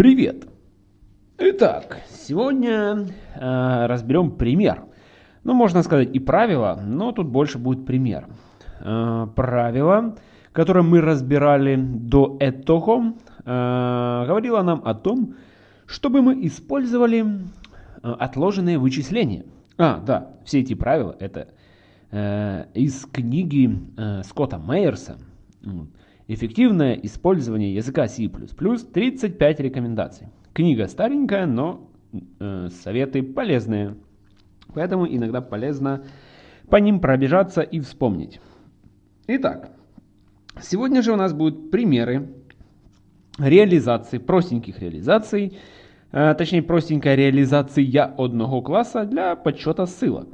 Привет! Итак, сегодня э, разберем пример. Ну, можно сказать и правило, но тут больше будет пример. Э, правило, которое мы разбирали до этого, э, говорило нам о том, чтобы мы использовали э, отложенные вычисления. А, да, все эти правила это э, из книги э, Скотта Мейерса. Эффективное использование языка C++, 35 рекомендаций. Книга старенькая, но э, советы полезные. Поэтому иногда полезно по ним пробежаться и вспомнить. Итак, сегодня же у нас будут примеры реализации, простеньких реализаций, э, точнее простенькая реализация одного класса для подсчета ссылок.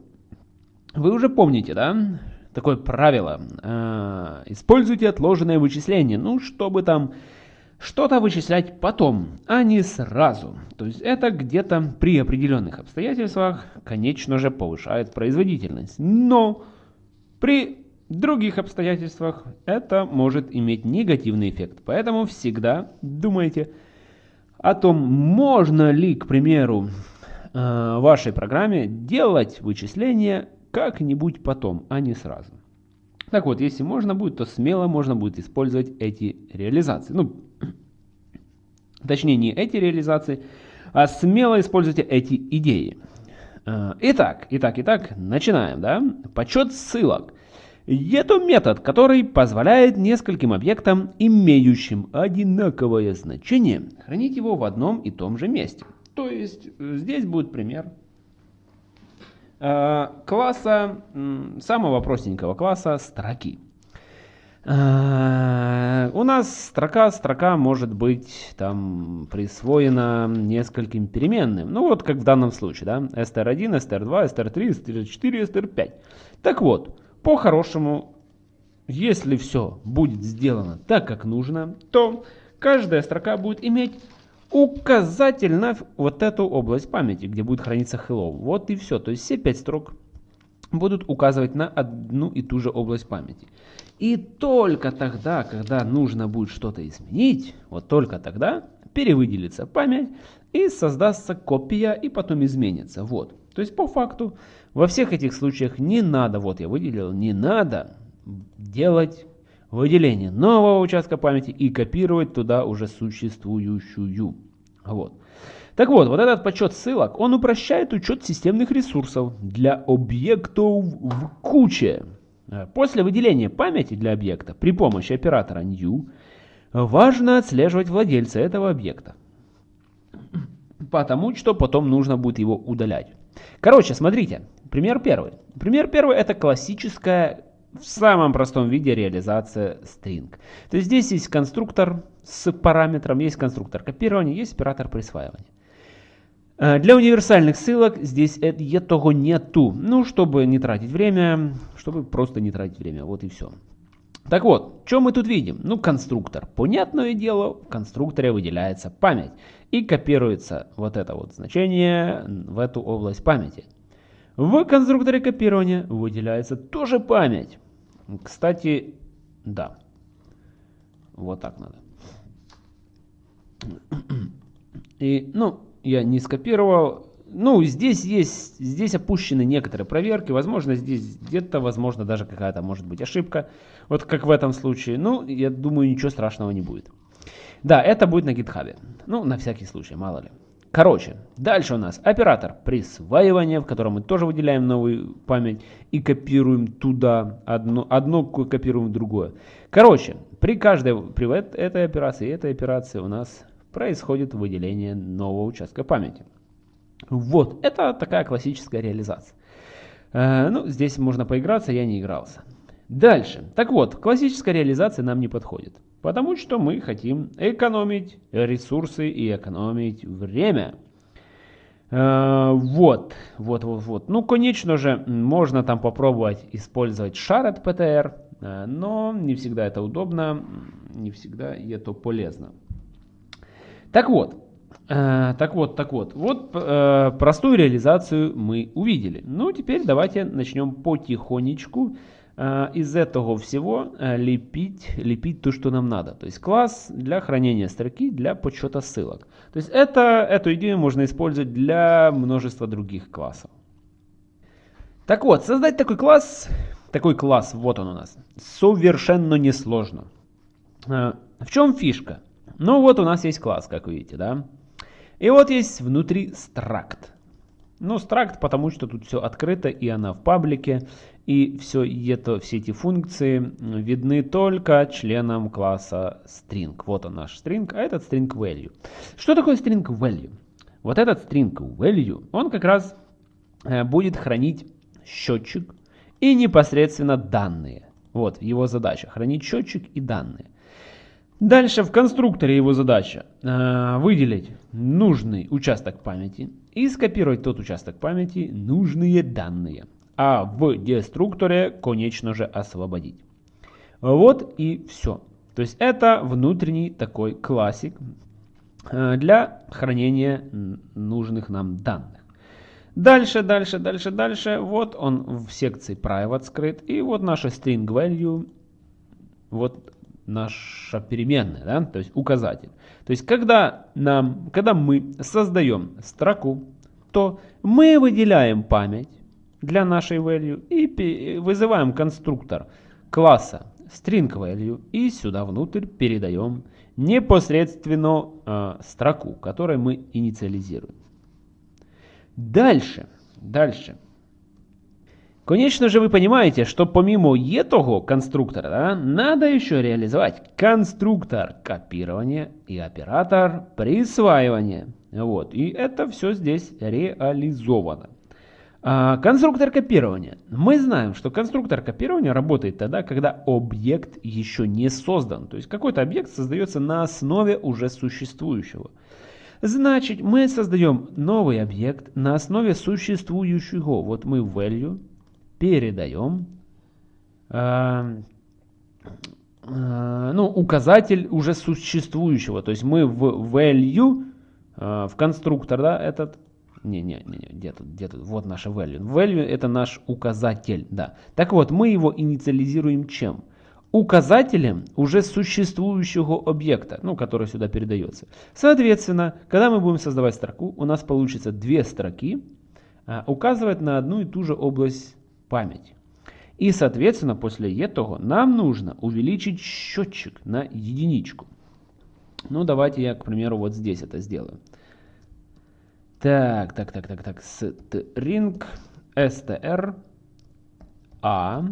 Вы уже помните, да, такое правило. Э, используйте отложенное вычисление, ну, чтобы там что-то вычислять потом, а не сразу. То есть это где-то при определенных обстоятельствах, конечно же, повышает производительность. Но при других обстоятельствах это может иметь негативный эффект. Поэтому всегда думайте о том, можно ли, к примеру, э, вашей программе делать вычисления как-нибудь потом, а не сразу. Так вот, если можно будет, то смело можно будет использовать эти реализации. Ну, точнее, не эти реализации, а смело используйте эти идеи. Э, итак, итак, итак, начинаем, да? Подсчет ссылок. Это метод, который позволяет нескольким объектам, имеющим одинаковое значение, хранить его в одном и том же месте. То есть, э, здесь будет пример класса, самого простенького класса строки. Э, у нас строка, строка может быть там присвоена нескольким переменным. Ну вот как в данном случае, да, str1, str2, str3, str4, str5. Так вот, по-хорошему, если все будет сделано так, как нужно, то каждая строка будет иметь указатель на вот эту область памяти, где будет храниться hello. Вот и все. То есть все пять строк будут указывать на одну и ту же область памяти. И только тогда, когда нужно будет что-то изменить, вот только тогда перевыделится память и создастся копия и потом изменится. Вот. То есть по факту во всех этих случаях не надо, вот я выделил, не надо делать выделение нового участка памяти и копировать туда уже существующую. Вот. Так вот, вот этот подсчет ссылок, он упрощает учет системных ресурсов для объектов в куче. После выделения памяти для объекта при помощи оператора new важно отслеживать владельца этого объекта. Потому что потом нужно будет его удалять. Короче, смотрите, пример первый. Пример первый это классическая в самом простом виде реализация string. То есть здесь есть конструктор с параметром, есть конструктор копирования, есть оператор присваивания. Э, для универсальных ссылок здесь этого нету. Ну, чтобы не тратить время, чтобы просто не тратить время. Вот и все. Так вот, что мы тут видим? Ну, конструктор. Понятное дело, в конструкторе выделяется память. И копируется вот это вот значение в эту область памяти. В конструкторе копирования выделяется тоже память. Кстати, да. Вот так надо. И, ну, я не скопировал. Ну, здесь есть, здесь опущены некоторые проверки. Возможно, здесь где-то, возможно, даже какая-то может быть ошибка. Вот как в этом случае. Ну, я думаю, ничего страшного не будет. Да, это будет на гитхабе. Ну, на всякий случай, мало ли. Короче, дальше у нас оператор присваивания, в котором мы тоже выделяем новую память и копируем туда одно, одно копируем другое. Короче, при каждой при этой операции и этой операции у нас происходит выделение нового участка памяти. Вот, это такая классическая реализация. Э, ну, здесь можно поиграться, я не игрался. Дальше. Так вот, классическая реализация нам не подходит. Потому что мы хотим экономить ресурсы и экономить время. Э, вот, вот, вот, вот. Ну, конечно же, можно там попробовать использовать шар от PTR, э, но не всегда это удобно, не всегда это полезно. Так вот, э, так вот, так вот, вот простую реализацию мы увидели. Ну, теперь давайте начнем потихонечку из этого всего э, лепить, лепить то, что нам надо. То есть класс для хранения строки, для подсчета ссылок. То есть это, эту идею можно использовать для множества других классов. Так вот, создать такой класс, такой класс, вот он у нас, совершенно несложно. Э, в чем фишка? Ну вот у нас есть класс, как видите, да? И вот есть внутри стракт. Ну, стракт, потому что тут все открыто, и она в паблике, и все это, все эти функции видны только членам класса string. Вот он наш string, а этот string value. Что такое string value? Вот этот string value, он как раз э, будет хранить счетчик и непосредственно данные. Вот его задача, хранить счетчик и данные. Дальше в конструкторе его задача э, выделить нужный участок памяти и скопировать тот участок памяти нужные данные. А в деструкторе, конечно же, освободить. Вот и все. То есть это внутренний такой классик э, для хранения нужных нам данных. Дальше, дальше, дальше, дальше. Вот он в секции private скрыт. И вот наша string value. Вот наша переменная, да, то есть указатель. То есть когда, нам, когда мы создаем строку, то мы выделяем память для нашей value и вызываем конструктор класса string value и сюда внутрь передаем непосредственно э, строку, которую мы инициализируем. Дальше, дальше. Конечно же, вы понимаете, что помимо этого конструктора, да, надо еще реализовать конструктор копирования и оператор присваивания. Вот, и это все здесь реализовано. А, конструктор копирования. Мы знаем, что конструктор копирования работает тогда, когда объект еще не создан. То есть какой-то объект создается на основе уже существующего. Значит, мы создаем новый объект на основе существующего. Вот мы value передаем э, э, ну, указатель уже существующего. То есть мы в value, э, в конструктор, да, этот, не, не, не, не где тут, где тут, вот наша value. Value это наш указатель, да. Так вот, мы его инициализируем чем? Указателем уже существующего объекта, ну, который сюда передается. Соответственно, когда мы будем создавать строку, у нас получится две строки, указывать на одну и ту же область память. И, соответственно, после этого нам нужно увеличить счетчик на единичку. Ну, давайте я, к примеру, вот здесь это сделаю. Так, так, так, так, так, string str a.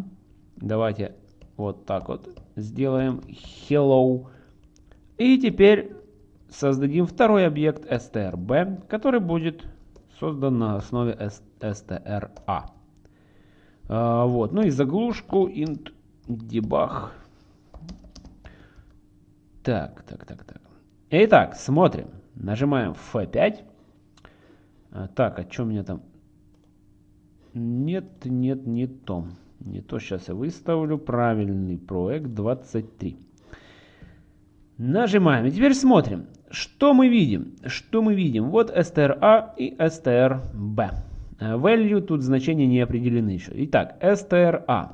Давайте вот так вот сделаем hello. И теперь создадим второй объект strb, который будет создан на основе str a. А, вот. Ну и заглушку int debug. Так, так, так, так. Итак, смотрим. Нажимаем F5. А, так, а что у меня там? Нет, нет, не то. Не то сейчас я выставлю. Правильный проект 23. Нажимаем. И теперь смотрим. Что мы видим? Что мы видим? Вот STRA и STRB. Э, value тут значения не определены еще. Итак, STRA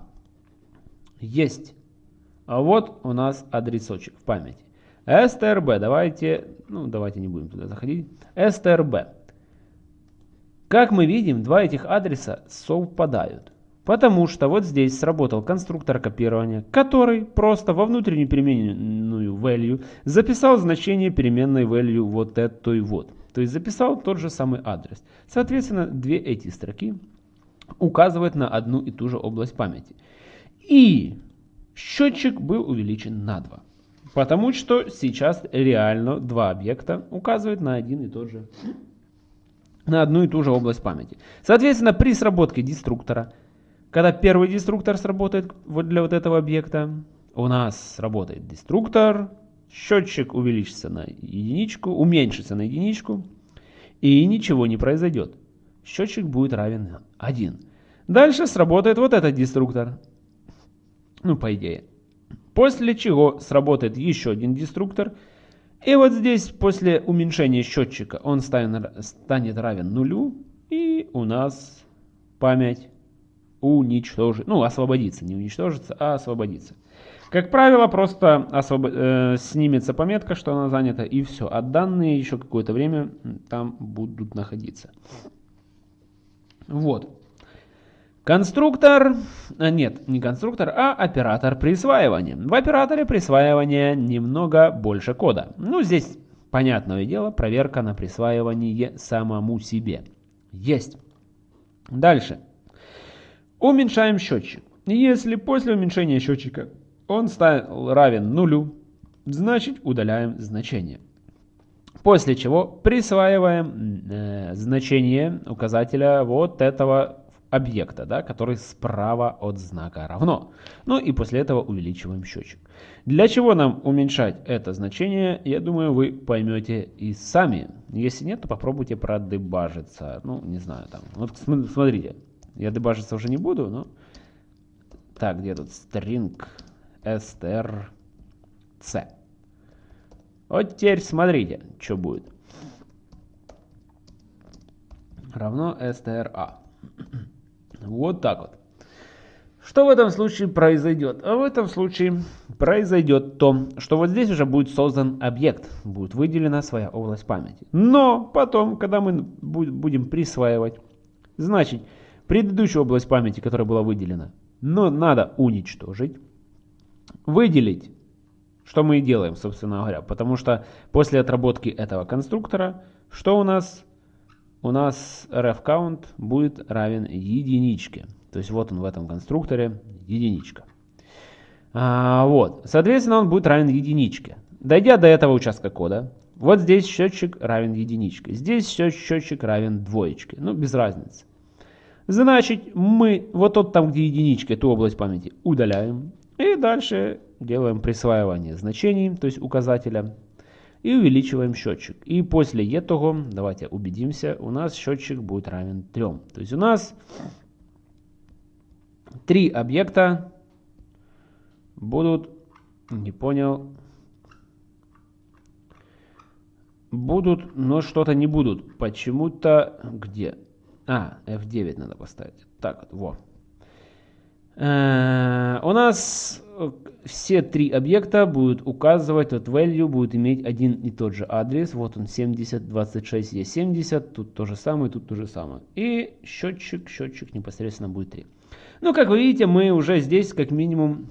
есть. А вот у нас адресочек в памяти. STRB, давайте, ну давайте не будем туда заходить. STRB. Как мы видим, два этих адреса совпадают. Потому что вот здесь сработал конструктор копирования, который просто во внутреннюю переменную value записал значение переменной value вот этой вот. То есть записал тот же самый адрес. Соответственно, две эти строки указывают на одну и ту же область памяти. И счетчик был увеличен на 2. Потому что сейчас реально два объекта указывают на один и тот же на одну и ту же область памяти. Соответственно, при сработке деструктора, когда первый деструктор сработает вот для вот этого объекта, у нас работает деструктор, счетчик увеличится на единичку, уменьшится на единичку, и ничего не произойдет. Счетчик будет равен 1. Дальше сработает вот этот деструктор. Ну, по идее. После чего сработает еще один деструктор. И вот здесь после уменьшения счетчика он станет, равен нулю. И у нас память уничтожить, ну, освободиться, не уничтожиться, а освободиться. Как правило, просто освоб... э, снимется пометка, что она занята, и все. А данные еще какое-то время там будут находиться. Вот. Конструктор, а нет, не конструктор, а оператор присваивания. В операторе присваивания немного больше кода. Ну, здесь, понятное дело, проверка на присваивание самому себе. Есть. Дальше. Уменьшаем счетчик. Если после уменьшения счетчика он стал равен нулю, значит удаляем значение. После чего присваиваем э, значение указателя вот этого объекта, да, который справа от знака равно. Ну и после этого увеличиваем счетчик. Для чего нам уменьшать это значение, я думаю, вы поймете и сами. Если нет, то попробуйте продебажиться. Ну, не знаю, там. Вот смотрите, я дебажиться уже не буду, но... Так, где тут string strc. Вот теперь смотрите, что будет. Равно stra. Вот так вот. Что в этом случае произойдет? А в этом случае произойдет то, что вот здесь уже будет создан объект, будет выделена своя область памяти. Но потом, когда мы будем присваивать, значит, предыдущую область памяти, которая была выделена, но надо уничтожить, выделить, что мы и делаем, собственно говоря, потому что после отработки этого конструктора, что у нас? У нас ref_count будет равен единичке. То есть вот он в этом конструкторе единичка. А, вот, соответственно, он будет равен единичке. Дойдя до этого участка кода, вот здесь счетчик равен единичке, здесь счетчик равен двоечке. Ну, без разницы. Значит, мы вот тот там, где единичка, эту область памяти удаляем. И дальше делаем присваивание значений, то есть указателя. И увеличиваем счетчик. И после этого, давайте убедимся, у нас счетчик будет равен 3. То есть у нас три объекта будут, не понял, будут, но что-то не будут. Почему-то где? А, F9 надо поставить. Так вот, во. Э, у нас все три объекта будут указывать, вот value будет иметь один и тот же адрес. Вот он 70, 26, есть 70, тут то же самое, тут то же самое. И счетчик, счетчик непосредственно будет 3. Ну, как вы видите, мы уже здесь как минимум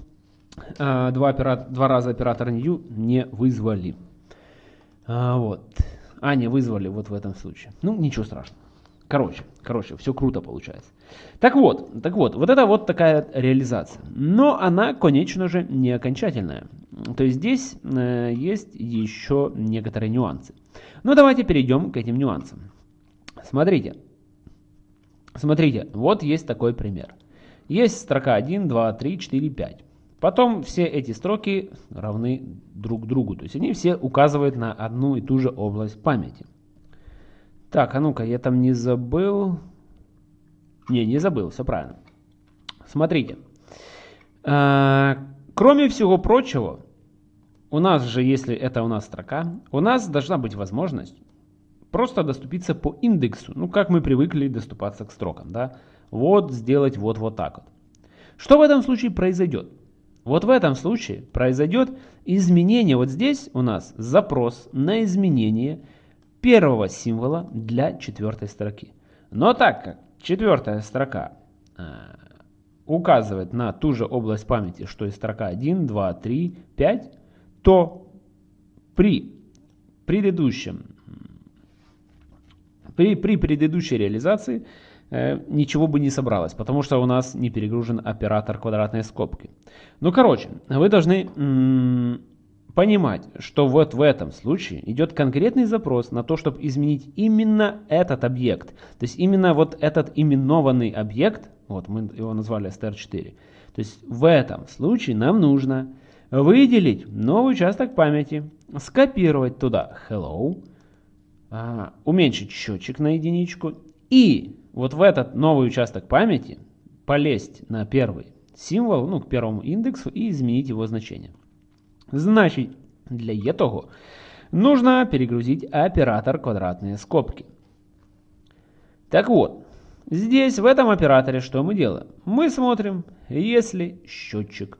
э, два, оператор, два раза оператор new не вызвали. А, вот. А, не вызвали вот в этом случае. Ну, ничего страшного. Короче, короче, все круто получается. Так вот, так вот, вот это вот такая реализация. Но она, конечно же, не окончательная. То есть здесь э, есть еще некоторые нюансы. Ну, давайте перейдем к этим нюансам. Смотрите. Смотрите, вот есть такой пример. Есть строка 1, 2, 3, 4, 5. Потом все эти строки равны друг другу. То есть они все указывают на одну и ту же область памяти. Так, а ну-ка, я там не забыл. Не, не забыл, все правильно. Смотрите. А, кроме всего прочего, у нас же, если это у нас строка, у нас должна быть возможность просто доступиться по индексу. Ну, как мы привыкли доступаться к строкам, да вот сделать вот, вот так вот. Что в этом случае произойдет? Вот в этом случае произойдет изменение. Вот здесь у нас запрос на изменение первого символа для четвертой строки. Но так как четвертая строка э, указывает на ту же область памяти, что и строка 1, 2, 3, 5, то при предыдущем при, при предыдущей реализации Э, ничего бы не собралось, потому что у нас не перегружен оператор квадратной скобки. Ну, короче, вы должны понимать, что вот в этом случае идет конкретный запрос на то, чтобы изменить именно этот объект. То есть именно вот этот именованный объект, вот мы его назвали str4. То есть в этом случае нам нужно выделить новый участок памяти, скопировать туда hello, а, уменьшить счетчик на единичку и вот в этот новый участок памяти полезть на первый символ, ну, к первому индексу и изменить его значение. Значит, для этого нужно перегрузить оператор квадратные скобки. Так вот, здесь, в этом операторе, что мы делаем? Мы смотрим, если счетчик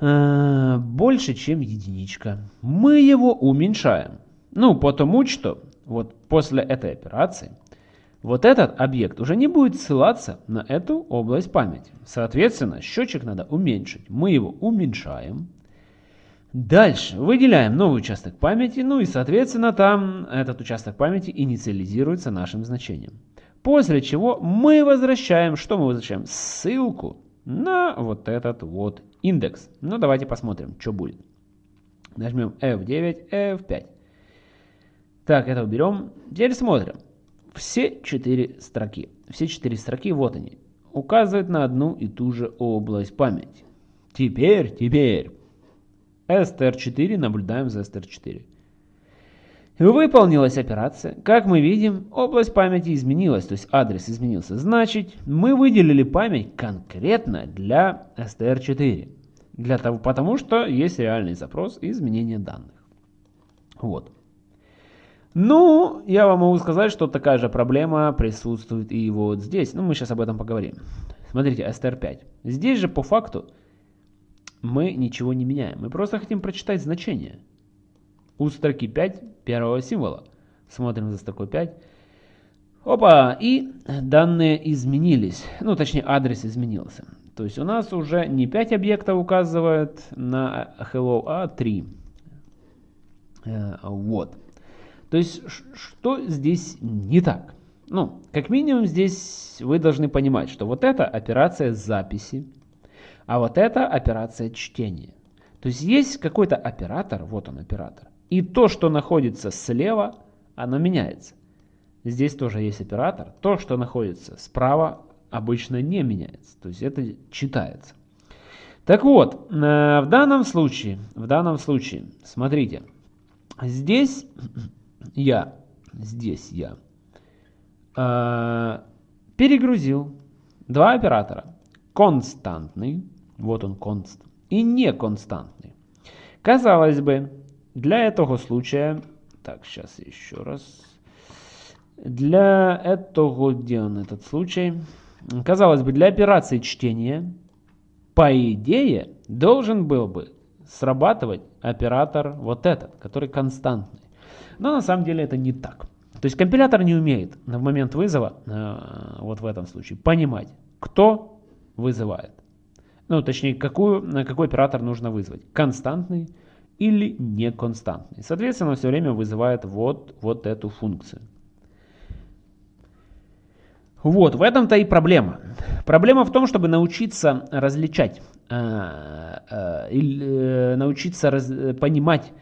э, больше, чем единичка, мы его уменьшаем. Ну, потому что вот после этой операции вот этот объект уже не будет ссылаться на эту область памяти. Соответственно, счетчик надо уменьшить. Мы его уменьшаем. Дальше выделяем новый участок памяти, ну и соответственно там этот участок памяти инициализируется нашим значением. После чего мы возвращаем, что мы возвращаем? Ссылку на вот этот вот индекс. Ну давайте посмотрим, что будет. Нажмем F9, F5. Так, это уберем. Теперь смотрим. Все четыре строки. Все четыре строки, вот они. Указывают на одну и ту же область памяти. Теперь, теперь str4, наблюдаем за str4. Выполнилась операция. Как мы видим, область памяти изменилась, то есть адрес изменился. Значит, мы выделили память конкретно для str4. Для того, потому что есть реальный запрос и изменение данных. Вот. Ну, я вам могу сказать, что такая же проблема присутствует и вот здесь. Ну, мы сейчас об этом поговорим. Смотрите, str5. Здесь же по факту мы ничего не меняем. Мы просто хотим прочитать значение. У строки 5 первого символа. Смотрим за строкой 5. Опа, и данные изменились. Ну, точнее, адрес изменился. То есть у нас уже не 5 объектов указывает на hello, а 3. Э, вот. То есть, что здесь не так? Ну, как минимум здесь вы должны понимать, что вот эта операция записи, а вот это операция чтения. То есть есть какой-то оператор, вот он оператор, и то, что находится слева, оно меняется. Здесь тоже есть оператор. То, что находится справа, обычно не меняется. То есть это читается. Так вот, э, в данном случае, в данном случае, смотрите, здесь я, здесь я э, перегрузил два оператора. Константный вот он конст. И неконстантный. Казалось бы, для этого случая... Так, сейчас еще раз. Для этого, где он этот случай? Казалось бы, для операции чтения, по идее, должен был бы срабатывать оператор вот этот, который константный. Но на самом деле это не так. То есть компилятор не умеет в момент вызова, э, вот в этом случае, понимать, кто вызывает. Ну, точнее, какую, какой оператор нужно вызвать. Константный или неконстантный. Соответственно, все время вызывает вот, вот эту функцию. Вот, в этом-то и проблема. Проблема в том, чтобы научиться различать, э, э, э, научиться раз, понимать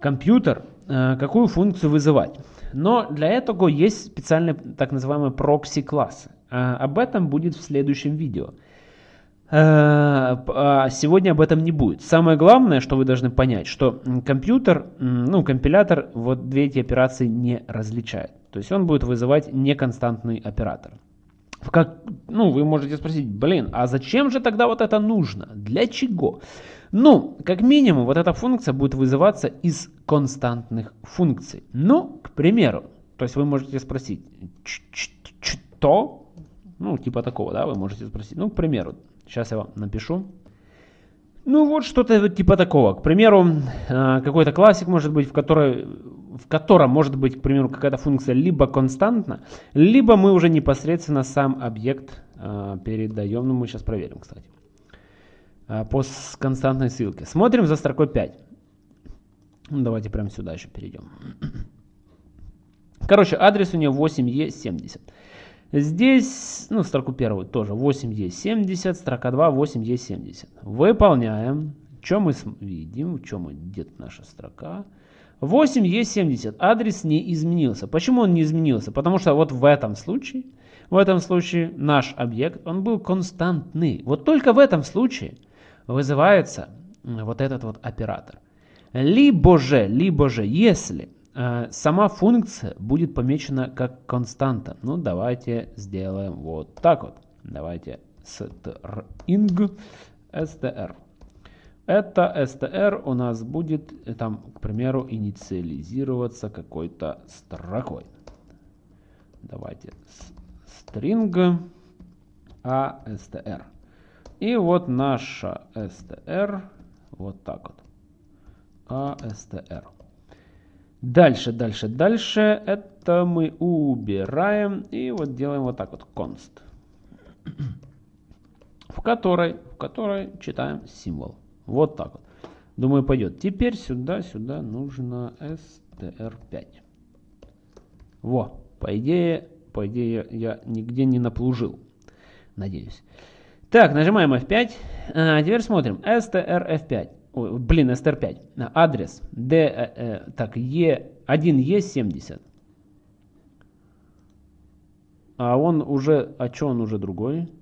компьютер, э, какую функцию вызывать. Но для этого есть специальные так называемые прокси-классы. Э, об этом будет в следующем видео. Э, а сегодня об этом не будет. Самое главное, что вы должны понять, что компьютер, ну, компилятор вот две эти операции не различает. То есть он будет вызывать неконстантный оператор. Как, ну, вы можете спросить, блин, а зачем же тогда вот это нужно? Для чего? Ну, как минимум, вот эта функция будет вызываться из константных функций. Ну, к примеру, то есть вы можете спросить, что? Ну, типа такого, да, вы можете спросить. Ну, к примеру, Сейчас я вам напишу. Ну вот что-то типа такого. К примеру, э, какой-то классик может быть, в, которой, в котором может быть, к примеру, какая-то функция либо константна, либо мы уже непосредственно сам объект э, передаем. Ну мы сейчас проверим, кстати. Э, по константной ссылке. Смотрим за строкой 5. Ну, давайте прямо сюда еще перейдем. Короче, адрес у нее 8E70. Здесь, ну, строку первую тоже 8E70, строка 2 8E70. Выполняем. Что мы видим? В чем где наша строка? 8E70. Адрес не изменился. Почему он не изменился? Потому что вот в этом случае, в этом случае наш объект, он был константный. Вот только в этом случае вызывается вот этот вот оператор. Либо же, либо же, если сама функция будет помечена как константа. Ну, давайте сделаем вот так вот. Давайте string str. Это str у нас будет, э, там, к примеру, инициализироваться какой-то строкой. Давайте string astr. И вот наша str вот так вот. astr. Дальше, дальше, дальше. Это мы убираем. И вот делаем вот так вот. const. В которой, в которой читаем символ. Вот так вот. Думаю, пойдет. Теперь сюда, сюда нужно str5. Во, по идее, по идее я нигде не наплужил. Надеюсь. Так, нажимаем F5. А, теперь смотрим. strf5. Блин, str5. Адрес. D, э, э, так, E, 1E70. А он уже, а что он уже другой?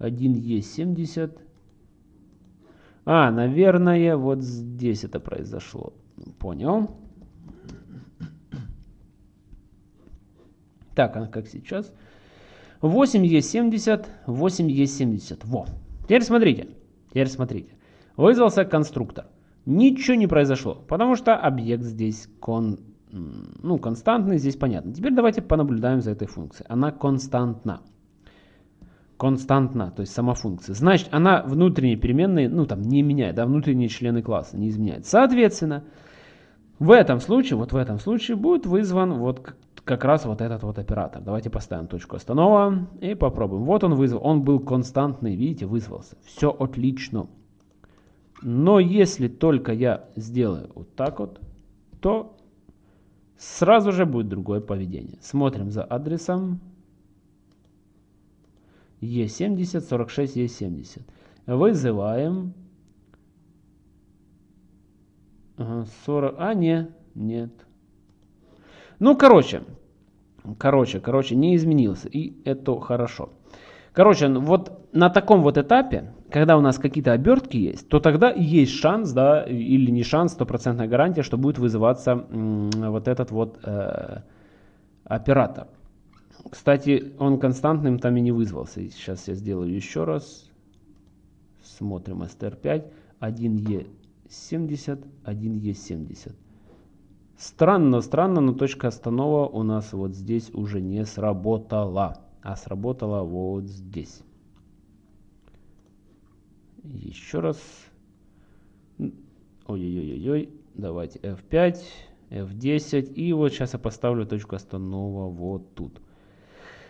1Е70. А, наверное, вот здесь это произошло. Понял. Так, а как сейчас? 8Е70, 8Е70. Во. Теперь смотрите. Теперь смотрите. Вызвался конструктор. Ничего не произошло, потому что объект здесь кон, ну, константный, здесь понятно. Теперь давайте понаблюдаем за этой функцией. Она константна. Константна, то есть сама функция. Значит, она внутренние переменные, ну там не меняет, да, внутренние члены класса не изменяет. Соответственно, в этом случае, вот в этом случае будет вызван вот как раз вот этот вот оператор. Давайте поставим точку останова и попробуем. Вот он вызвал, он был константный, видите, вызвался. Все отлично. Но если только я сделаю вот так вот, то сразу же будет другое поведение. Смотрим за адресом E70, 46, E70. Вызываем 40, а не, нет. Ну, короче, короче, короче, не изменился, и это хорошо. Короче, вот на таком вот этапе, когда у нас какие-то обертки есть, то тогда есть шанс, да, или не шанс, стопроцентная гарантия, что будет вызываться вот этот вот э, оператор. Кстати, он константным там и не вызвался. Сейчас я сделаю еще раз. Смотрим str5, 1e70, 1e70. Странно, странно, но точка останова у нас вот здесь уже не сработала а сработала вот здесь. Еще раз. Ой-ой-ой-ой. Давайте F5, F10. И вот сейчас я поставлю точку останова вот тут.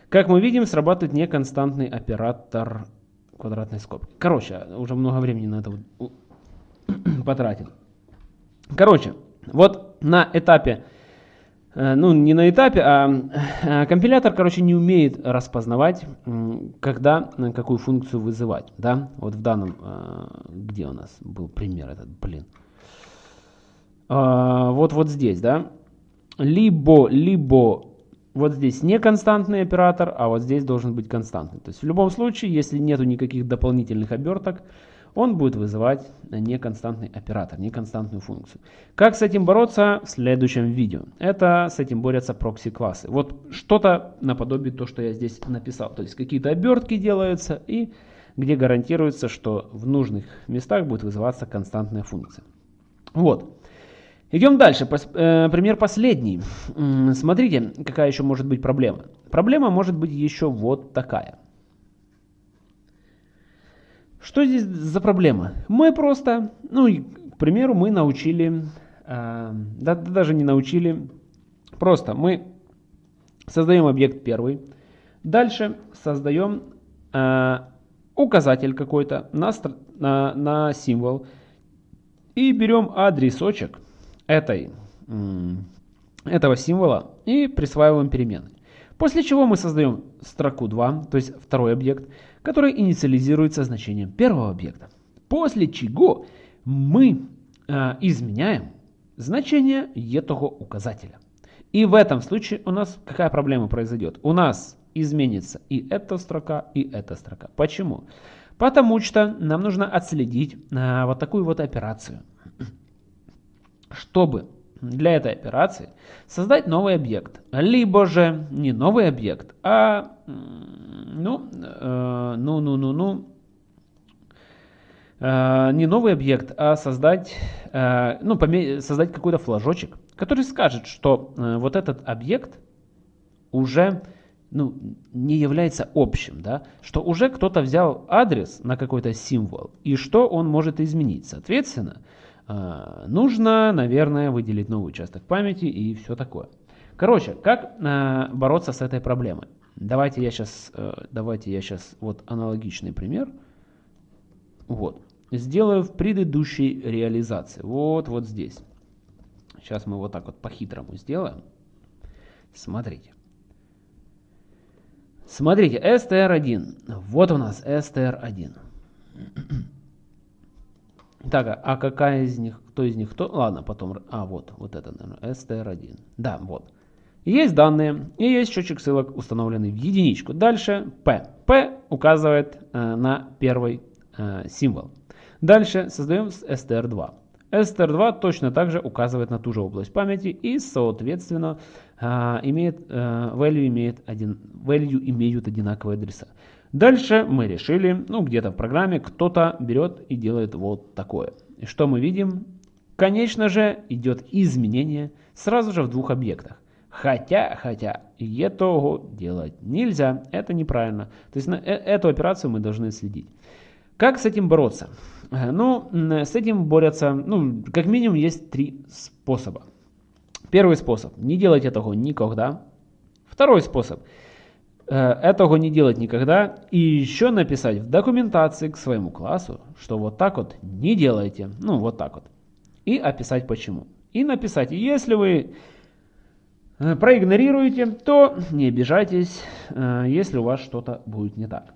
Как мы видим, срабатывает неконстантный оператор квадратной скобки. Короче, уже много времени на это потратил. Короче, вот на этапе ну, не на этапе, а э, компилятор, короче, не умеет распознавать, когда э, какую функцию вызывать, да, вот в данном, где у нас был пример этот, блин, вот вот здесь, да, либо, либо вот здесь не константный оператор, а вот здесь должен быть константный. То есть в любом случае, если нету никаких дополнительных оберток, он будет вызывать неконстантный оператор, неконстантную функцию. Как с этим бороться в следующем видео. Это с этим борются прокси-классы. Вот что-то наподобие то, что я здесь написал. То есть какие-то обертки делаются и где гарантируется, что в нужных местах будет вызываться константная функция. Вот. Идем дальше. Э, пример последний. Смотрите, какая еще может быть проблема. Проблема может быть еще вот такая. Что здесь за проблема? Мы просто, ну, к примеру, мы научили, э, да, даже не научили, просто мы создаем объект первый, дальше создаем э, указатель какой-то на, на, на символ и берем адресочек этой, этого символа и присваиваем переменной. После чего мы создаем строку 2, то есть второй объект, который инициализируется значением первого объекта. После чего мы э, изменяем значение этого указателя. И в этом случае у нас какая проблема произойдет? У нас изменится и эта строка, и эта строка. Почему? Потому что нам нужно отследить э, вот такую вот операцию. Чтобы для этой операции создать новый объект. Либо же не новый объект, а ну, э, ну, ну, ну, ну, э, не новый объект, а создать, э, ну, создать какой-то флажочек, который скажет, что э, вот этот объект уже ну, не является общим, да, что уже кто-то взял адрес на какой-то символ, и что он может изменить. Соответственно, нужно, наверное, выделить новый участок памяти и все такое. Короче, как э, бороться с этой проблемой? Давайте я сейчас, э, давайте я сейчас вот аналогичный пример. Вот. Сделаю в предыдущей реализации. Вот, вот здесь. Сейчас мы вот так вот по-хитрому сделаем. Смотрите. Смотрите, str1. Вот у нас str1. Так, а, какая из них, кто из них, кто? Ладно, потом, а вот, вот это, наверное, str1. Да, вот. Есть данные и есть счетчик ссылок, установленный в единичку. Дальше P. P указывает э, на первый э, символ. Дальше создаем str2. str2 точно также указывает на ту же область памяти и, соответственно, э, имеет, э, value, имеет один, value имеют одинаковые адреса. Дальше мы решили, ну где-то в программе кто-то берет и делает вот такое. И что мы видим? Конечно же идет изменение сразу же в двух объектах. Хотя, хотя, этого делать нельзя, это неправильно. То есть на э, эту операцию мы должны следить. Как с этим бороться? Э, ну, с этим борются, ну, как минимум есть три способа. Первый способ, не делать этого никогда. Второй способ, этого не делать никогда. И еще написать в документации к своему классу, что вот так вот не делайте. Ну, вот так вот. И описать почему. И написать, если вы Э, проигнорируете, то не обижайтесь, э, если у вас что-то будет не так.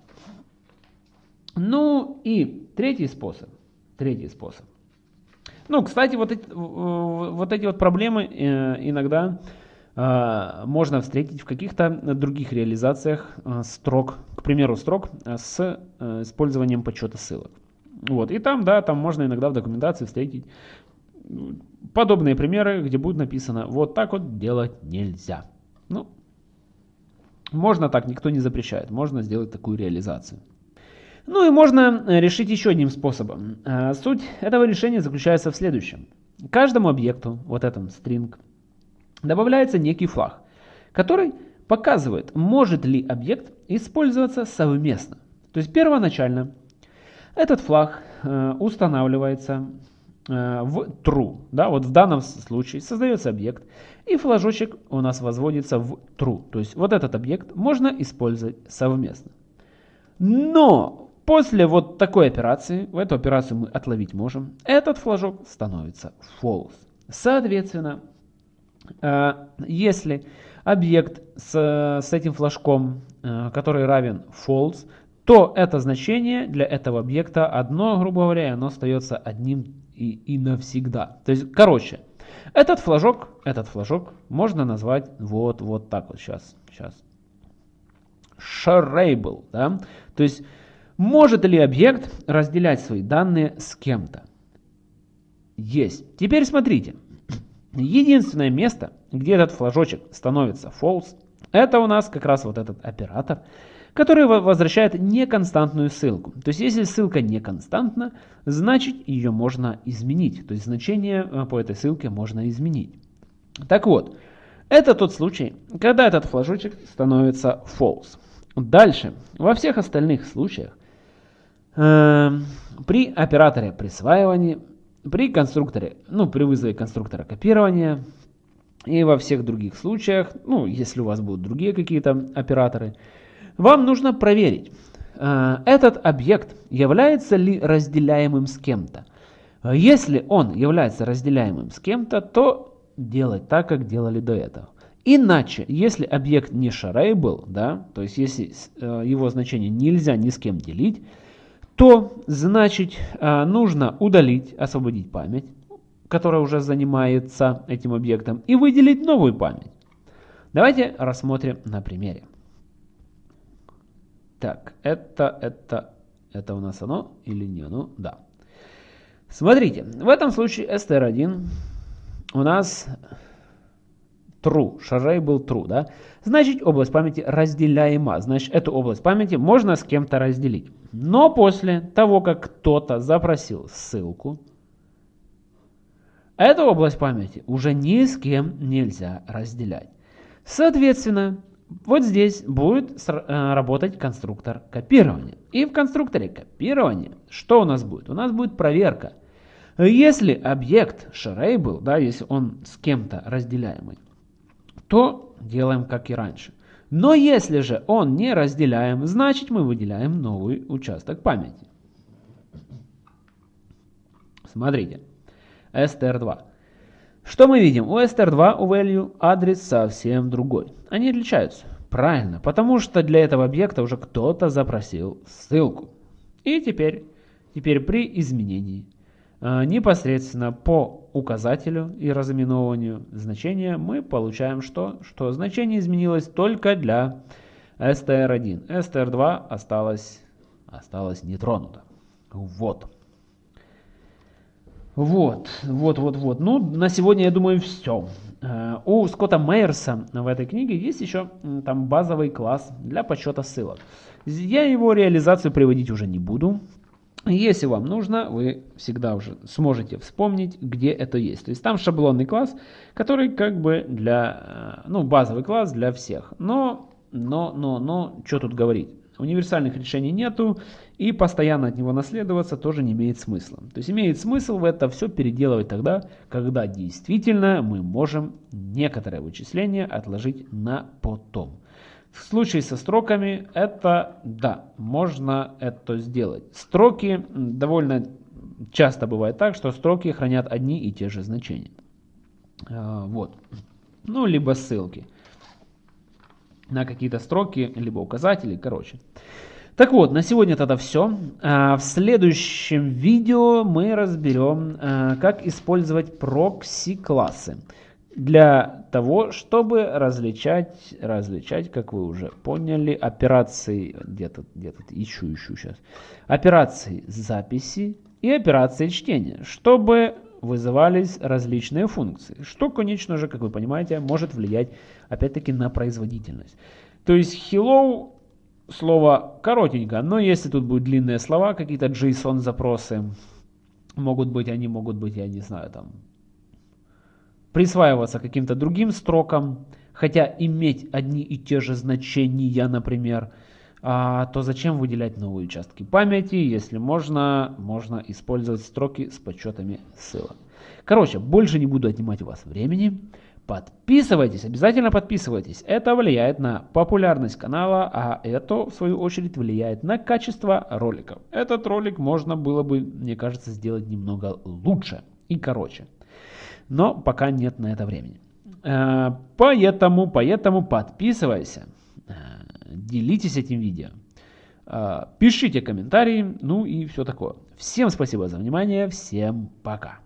Ну и третий способ. Третий способ. Ну, кстати, вот эти вот, эти вот проблемы э, иногда можно встретить в каких-то других реализациях строк, к примеру, строк с использованием подсчета ссылок. Вот, и там, да, там можно иногда в документации встретить подобные примеры, где будет написано вот так вот делать нельзя. Ну, можно так, никто не запрещает. Можно сделать такую реализацию. Ну и можно э, решить еще одним способом. Суть этого решения заключается в следующем. Каждому объекту, вот этом string, добавляется некий флаг, который показывает, может ли объект использоваться совместно. То есть первоначально этот флаг э, устанавливается Э, в true. Да, вот в данном случае создается объект, и флажочек у нас возводится в true. То есть вот этот объект можно использовать совместно. Но после вот такой операции, в эту операцию мы отловить можем, этот флажок становится false. Соответственно, если объект с, с этим флажком, э, который равен false, то это значение для этого объекта одно, грубо говоря, оно остается одним и, и навсегда. То есть, короче, этот флажок, этот флажок можно назвать вот, вот так вот сейчас, сейчас. Shareable, да? То есть, может ли объект разделять свои данные с кем-то? Есть. Теперь смотрите. Единственное место, где этот флажочек становится false, это у нас как раз вот этот оператор, который возвращает неконстантную ссылку. То есть если ссылка неконстантна, значит ее можно изменить. То есть значение э, по этой ссылке можно изменить. Так вот, это тот случай, когда этот флажочек становится false. Дальше, во всех остальных случаях, э, при операторе присваивания, при конструкторе, ну, при вызове конструктора копирования и во всех других случаях, ну, если у вас будут другие какие-то операторы, вам нужно проверить, э, этот объект является ли разделяемым с кем-то. Если он является разделяемым с кем-то, то делать так, как делали до этого. Иначе, если объект не shareable, да, то есть если э, его значение нельзя ни с кем делить, то значит э, нужно удалить, освободить память, которая уже занимается этим объектом, и выделить новую память. Давайте рассмотрим на примере. Так, это, это, это у нас оно или не оно? Да. Смотрите, в этом случае str1 у нас true, шарей был true, да? Значит, область памяти разделяема. Значит, эту область памяти можно с кем-то разделить. Но после того, как кто-то запросил ссылку, эту область памяти уже ни с кем нельзя разделять. Соответственно, вот здесь будет э, работать конструктор копирования. И в конструкторе копирования что у нас будет? У нас будет проверка. Если объект shareable, да, если он с кем-то разделяемый, то делаем как и раньше. Но если же он не разделяем, значит мы выделяем новый участок памяти. Смотрите, str2. Что мы видим? У str2 у value адрес совсем другой. Они отличаются. Правильно, потому что для этого объекта уже кто-то запросил ссылку. И теперь, теперь при изменении непосредственно по указателю и разыменованию значения мы получаем что? Что значение изменилось только для str1. str2 осталось, осталось нетронуто. Вот. Вот, вот, вот, вот. Ну, на сегодня, я думаю, все. Э, у Скотта Мейерса в этой книге есть еще там базовый класс для подсчета ссылок. Я его реализацию приводить уже не буду. Если вам нужно, вы всегда уже сможете вспомнить, где это есть. То есть там шаблонный класс, который как бы для, э, ну, базовый класс для всех. Но, но, но, но, что тут говорить? Универсальных решений нету, и постоянно от него наследоваться тоже не имеет смысла. То есть имеет смысл в это все переделывать тогда, когда действительно мы можем некоторое вычисление отложить на потом. В случае со строками это, да, можно это сделать. Строки довольно часто бывает так, что строки хранят одни и те же значения. А, вот. Ну, либо ссылки на какие-то строки, либо указатели, короче. Так вот, на сегодня тогда все. А, в следующем видео мы разберем, а, как использовать прокси-классы для того, чтобы различать, различать, как вы уже поняли, операции, где-то, где-то ищу, ищу сейчас, операции записи и операции чтения, чтобы вызывались различные функции, что, конечно же, как вы понимаете, может влиять опять-таки на производительность. То есть hello слово коротенько, но если тут будут длинные слова, какие-то JSON запросы, могут быть, они могут быть, я не знаю, там, присваиваться каким-то другим строкам, хотя иметь одни и те же значения, например, а, то зачем выделять новые участки памяти, если можно, можно использовать строки с подсчетами ссылок. Короче, больше не буду отнимать у вас времени. Подписывайтесь, обязательно подписывайтесь. Это влияет на популярность канала, а это, в свою очередь, влияет на качество роликов. Этот ролик можно было бы, мне кажется, сделать немного лучше и короче. Но пока нет на это времени. Э, поэтому, поэтому подписывайся делитесь этим видео, а, пишите комментарии, ну и все такое. Всем спасибо за внимание, всем пока.